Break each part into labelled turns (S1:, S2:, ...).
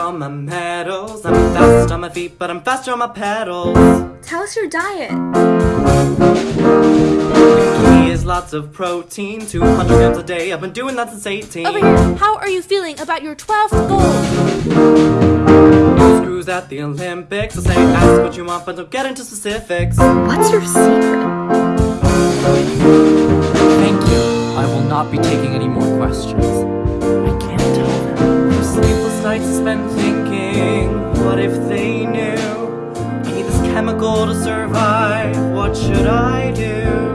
S1: all my medals. I'm fast on my feet, but I'm faster on my pedals.
S2: Tell us your diet.
S1: Key is lots of protein, 200 grams a day. I've been doing that since 18.
S3: Over here, how are you feeling about your 12th gold?
S1: Screws at the Olympics. I say ask what you want, but don't get into specifics.
S2: What's your secret?
S4: Thank you. I will not be taking any more questions. I can't tell them.
S1: Sleepless nights spent thinking, what if they knew? I need this chemical to survive. What should I do?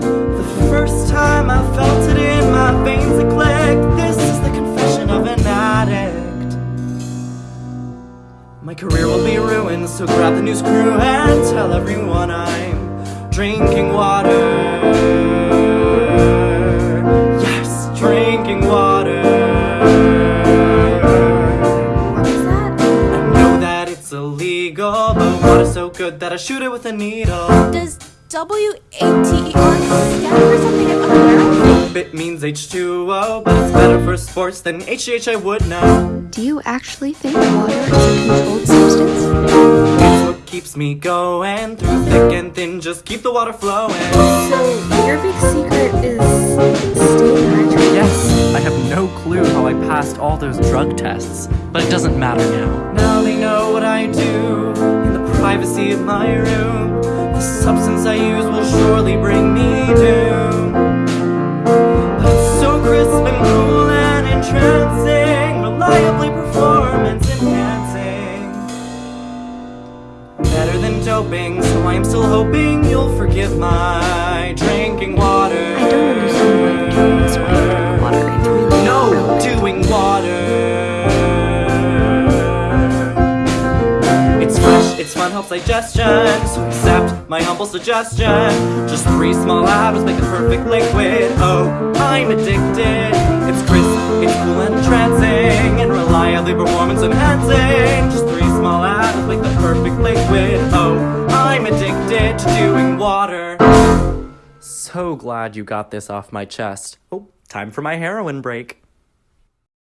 S1: The first time I felt it in my veins, it clicked. This is the confession of an addict. My career will be ruined, so grab the news crew and tell everyone I'm drinking water. Yes, drinking water. Illegal, but water's so good that I shoot it with a needle.
S3: Does W-A-T-E-R stand for something I'm unaware of?
S1: It means H2O, but it's better for sports than HGH I would know.
S2: Do you actually think water is a controlled substance?
S1: It's what keeps me going through thick and thin, just keep the water flowing.
S2: So, your big secret is staying hydrated?
S4: Yes, I have no clue how I passed all those drug tests, but it doesn't matter now.
S1: Now privacy of my room. The substance I use will surely bring me doom. But it's so crisp and cool and entrancing, reliably performance enhancing. Better than doping, so I am still hoping you'll forgive my drinking water. It's fun, helps digestion. So accept my humble suggestion. Just three small atoms make the perfect liquid. Oh, I'm addicted. It's crisp, it's cool and entrancing, and reliably performance enhancing. Just three small atoms make the perfect liquid. Oh, I'm addicted to doing water. So glad you got this off my chest. Oh, time for my heroin break.